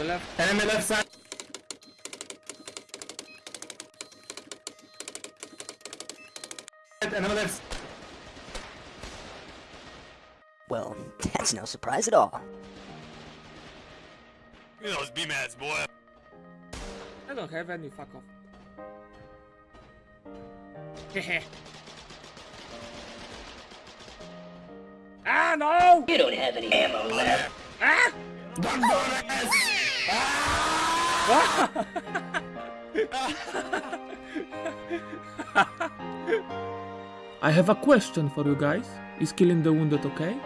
the left. Enemy left side. Enemy left. Well, that's no surprise at all. Look at those B-Mads, boy. I don't have any, fuck off. Hehe. ah, no! You don't have any ammo left. Ah! I have a question for you guys. Is killing the wounded okay?